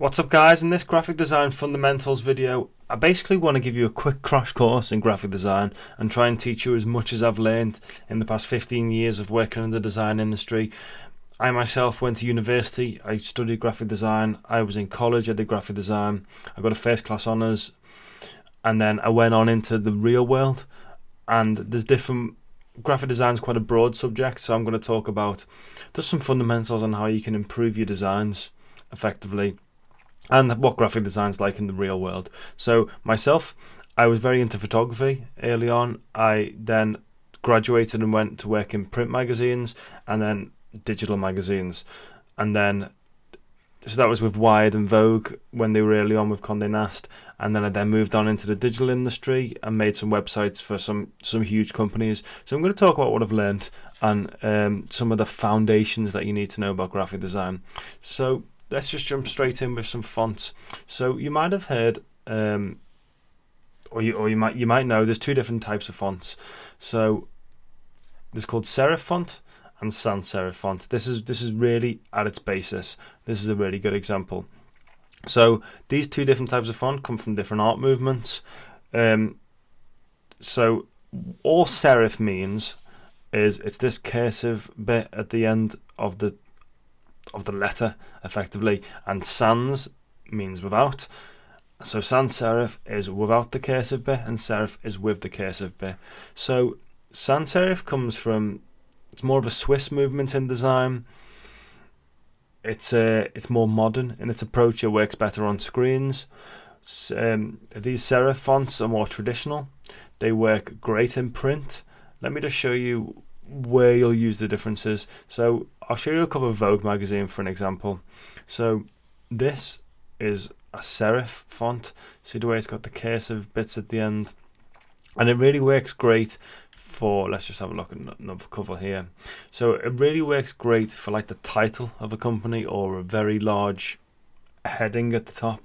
What's up guys, in this graphic design fundamentals video I basically want to give you a quick crash course in graphic design and try and teach you as much as I've learned in the past 15 years of working in the design industry. I myself went to university, I studied graphic design, I was in college, I did graphic design, I got a first class honours. And then I went on into the real world. And there's different graphic design is quite a broad subject so I'm going to talk about just some fundamentals on how you can improve your designs effectively and what graphic design is like in the real world. So myself, I was very into photography early on. I then graduated and went to work in print magazines and then digital magazines, and then so that was with Wired and Vogue when they were early on with Condé Nast, and then I then moved on into the digital industry and made some websites for some some huge companies. So I'm going to talk about what I've learned and um, some of the foundations that you need to know about graphic design. So let's just jump straight in with some fonts. So you might have heard, um, or you or you might you might know, there's two different types of fonts. So there's called serif font and sans serif font. This is this is really at its basis. This is a really good example. So these two different types of font come from different art movements. Um, so all serif means is it's this cursive bit at the end of the of the letter effectively, and sans means without. So sans serif is without the cursive bit, and serif is with the cursive bit. So sans serif comes from it's more of a Swiss movement in design. It's uh, it's more modern in its approach. It works better on screens. Um, these serif fonts are more traditional. They work great in print. Let me just show you where you'll use the differences. So I'll show you a cover of Vogue magazine for an example. So this is a serif font. See the way it's got the cursive bits at the end. And it really works great for, let's just have a look at another cover here. So it really works great for like the title of a company or a very large heading at the top.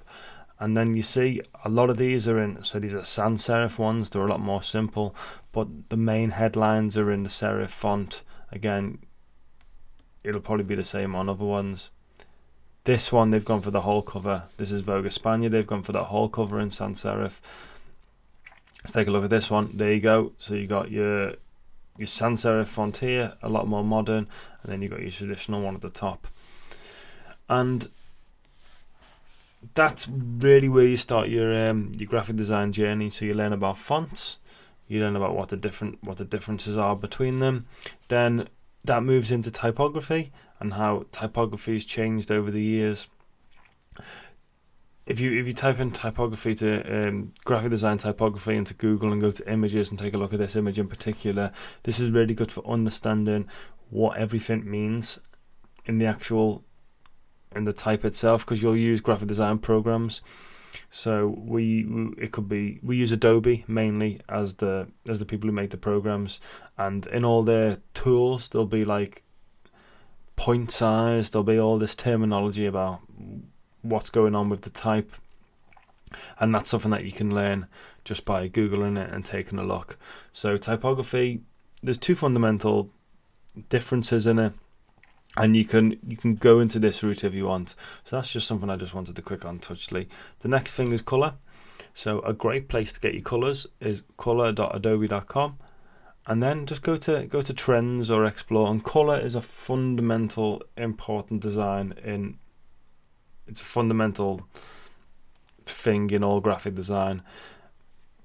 And then you see a lot of these are in, so these are sans serif ones, they're a lot more simple, but the main headlines are in the serif font. Again, it'll probably be the same on other ones. This one, they've gone for the whole cover. This is Vogue España. They've gone for the whole cover in sans serif. Let's take a look at this one. There you go. So you got your your sans serif font here, a lot more modern, and then you got your traditional one at the top. And that's really where you start your um, your graphic design journey. So you learn about fonts, you learn about what the different what the differences are between them. Then that moves into typography and how typography has changed over the years. If you if you type in typography to um, graphic design typography into Google and go to images and take a look at this image in particular, this is really good for understanding what everything means in the actual in the type itself because you'll use graphic design programs so we, we, it could be we use Adobe mainly as the as the people who make the programs, and in all their tools there'll be like point size. There'll be all this terminology about what's going on with the type, and that's something that you can learn just by googling it and taking a look. So typography, there's two fundamental differences in it and you can you can go into this route if you want. So that's just something I just wanted to quick on touchly. The next thing is color so a great place to get your colors is color.adobe.com and then just go to go to trends or explore. And color is a fundamental important design in it's a fundamental thing in all graphic design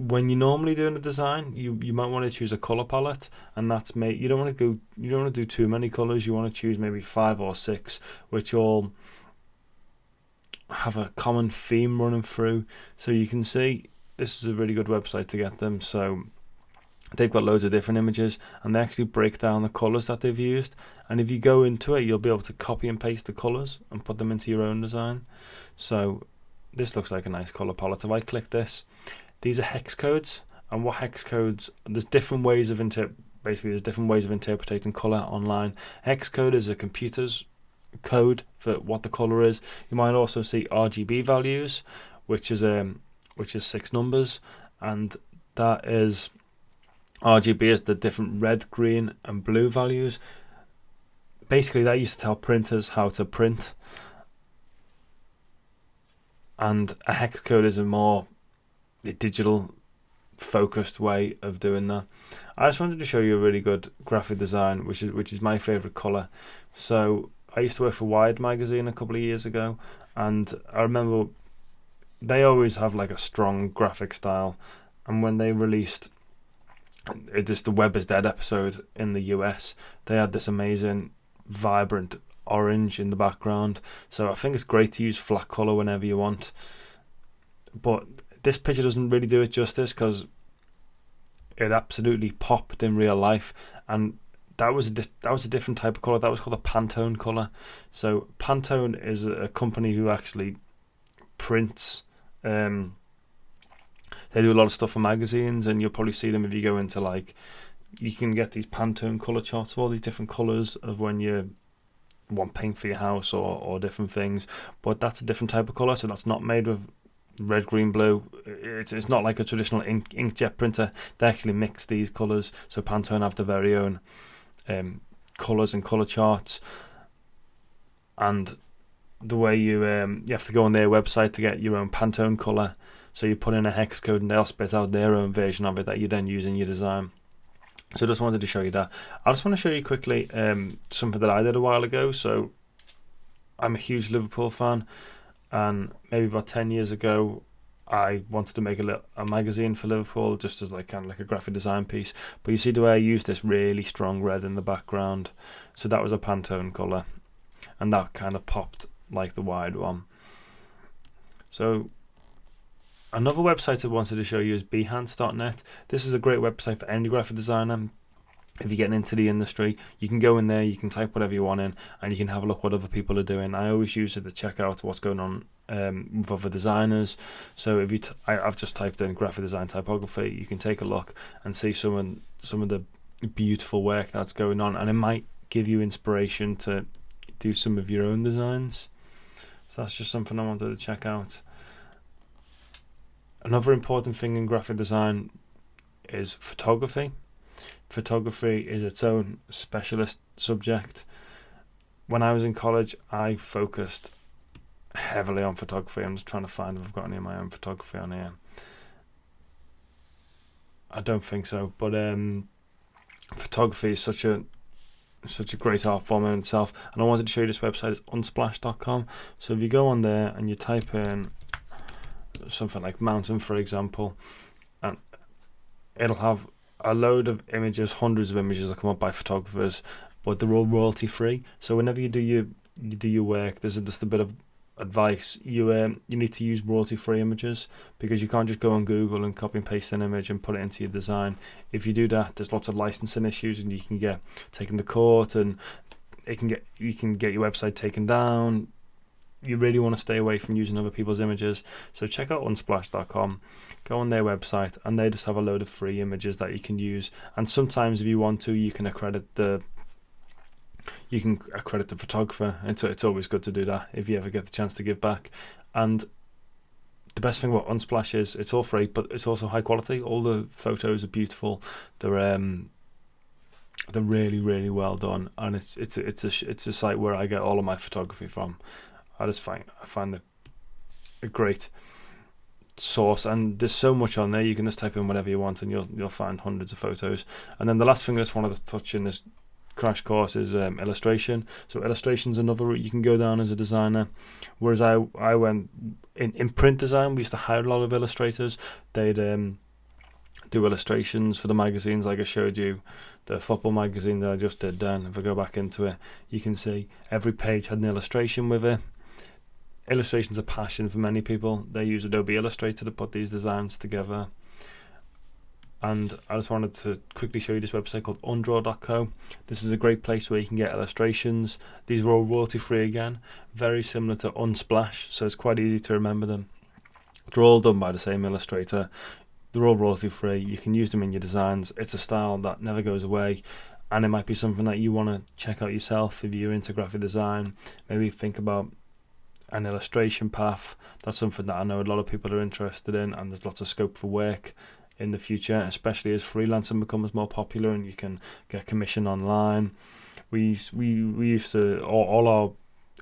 when you're normally doing a design, you you might want to choose a color palette, and that's made. You don't want to go. You don't want to do too many colors. You want to choose maybe five or six, which all have a common theme running through. So you can see this is a really good website to get them. So they've got loads of different images, and they actually break down the colors that they've used. And if you go into it, you'll be able to copy and paste the colors and put them into your own design. So this looks like a nice color palette. If I click this these are hex codes, and what hex codes? There's different ways of inter. Basically, there's different ways of interpreting color online. Hex code is a computer's code for what the color is. You might also see RGB values, which is um which is six numbers, and that is RGB is the different red, green, and blue values. Basically, that used to tell printers how to print and a hex code is a more digital focused way of doing that. I just wanted to show you a really good graphic design, which is which is my favorite color. So I used to work for Wired magazine a couple of years ago, and I remember they always have like a strong graphic style, and when they released this the Web is Dead episode in the US, they had this amazing, vibrant orange in the background. So I think it's great to use flat color whenever you want. But this picture doesn't really do it justice because it absolutely popped in real life, and that was a that was a different type of color. That was called a Pantone color. So Pantone is a, a company who actually prints. Um, they do a lot of stuff for magazines, and you'll probably see them if you go into like. You can get these Pantone color charts of all these different colors of when you want paint for your house or, or different things, but that's a different type of color. So that's not made with red, green, blue. It's it's not like a traditional ink, inkjet printer. They actually mix these colors. So Pantone have their very own um, colors and color charts, and the way you um, you have to go on their website to get your own Pantone color. So you put in a hex code and they'll spit out their own version of it that you then use in your design. So I just wanted to show you that. I just want to show you quickly um, something that I did a while ago. So I'm a huge Liverpool fan and maybe about 10 years ago I wanted to make a, little, a magazine for Liverpool just as like kind of like a graphic design piece. But you see the way I used this really strong red in the background? So that was a Pantone colour. And that kind of popped like the Wired one. So another website I wanted to show you is behance.net this is a great website for any graphic designer if you're getting into the industry, you can go in there, you can type whatever you want in, and you can have a look what other people are doing. I always use it to check out what's going on um, with other designers. So if you, t- I, I've just typed in graphic design typography, you can take a look and see some of, some of the beautiful work that's going on, and it might give you inspiration to do some of your own designs. So that's just something I wanted to check out. Another important thing in graphic design is photography photography is its own specialist subject. When I was in college, I focused heavily on photography. I'm just trying to find if I've got any of my own photography on here. I don't think so, but um, photography is such a such a great art form in itself. And I wanted to show you this website. It's unsplash.com. So if you go on there and you type in something like mountain, for example, and it'll have a load of images, hundreds of images that come up by photographers, but they're all royalty free. So whenever you do your you do your work, there's just a bit of advice. You um, you need to use royalty free images because you can't just go on Google and copy and paste an image and put it into your design. If you do that, there's lots of licensing issues and you can get taken to court and it can get you can get your website taken down you really want to stay away from using other people's images. So check out unsplash.com, go on their website, and they just have a load of free images that you can use. And sometimes, if you want to, you can accredit the you can accredit the photographer. It's it's always good to do that if you ever get the chance to give back. And the best thing about Unsplash is it's all free, but it's also high quality. All the photos are beautiful. They're um they're really really well done, and it's it's it's a it's a site where I get all of my photography from. I just find I find a, a great source and there's so much on there you can just type in whatever you want and you'll you'll find hundreds of photos. And then the last thing I just wanted to touch in this crash course is um, illustration. So illustration's another route you can go down as a designer whereas I I went in, in print design we used to hire a lot of illustrators. They'd um, do illustrations for the magazines like I showed you the football magazine that I just did then. If I go back into it you can see every page had an illustration with it illustration's a passion for many people. They use Adobe Illustrator to put these designs together. And I just wanted to quickly show you this website called undraw.co. This is a great place where you can get illustrations. These are all royalty free again, very similar to Unsplash, so it's quite easy to remember them. They're all done by the same illustrator. They're all royalty free. You can use them in your designs. It's a style that never goes away and it might be something that you want to check out yourself if you're into graphic design. Maybe think about an illustration path. That's something that I know a lot of people are interested in, and there's lots of scope for work in the future, especially as freelancing becomes more popular and you can get commission online. We we we used to all, all our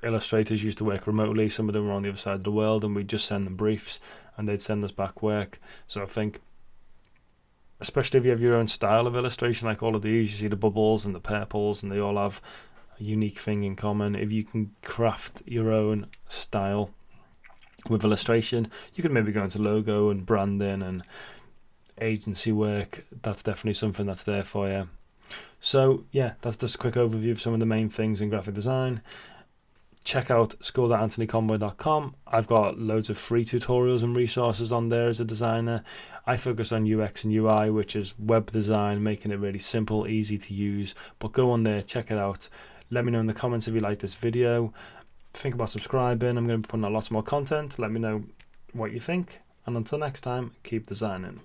illustrators used to work remotely. Some of them were on the other side of the world, and we'd just send them briefs, and they'd send us back work. So I think, especially if you have your own style of illustration, like all of these, you see the bubbles and the purples, and they all have unique thing in common. If you can craft your own style with illustration, you can maybe go into logo and branding and agency work. That's definitely something that's there for you. So yeah, that's just a quick overview of some of the main things in graphic design. Check out school.anthonyconboy.com. I've got loads of free tutorials and resources on there as a designer. I focus on UX and UI, which is web design, making it really simple, easy to use. But go on there, check it out. Let me know in the comments if you like this video. Think about subscribing. I'm going to be putting out lots more content. Let me know what you think. And until next time, keep designing.